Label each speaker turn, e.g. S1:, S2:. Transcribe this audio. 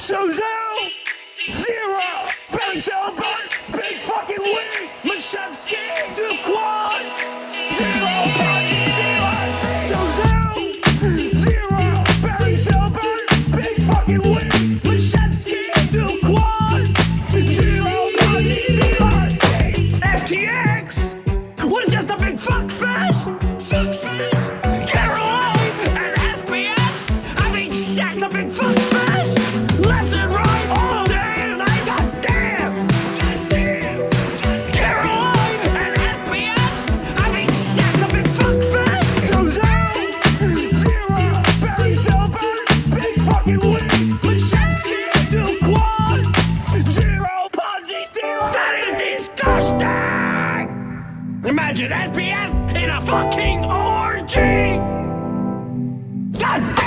S1: Su Zhu! Zero! Barry Silbert! Big fucking wing! Mashinsky! Duquan! Zero! Su Zhu! Zero! Barry Silbert! Big fucking wing! Mashinsky! Duquan! Zero! FTX! What is just a big fuck fest? Fuck fest? Caroline and SBF having sex a big fuck? Imagine SBF in a fucking orgy! God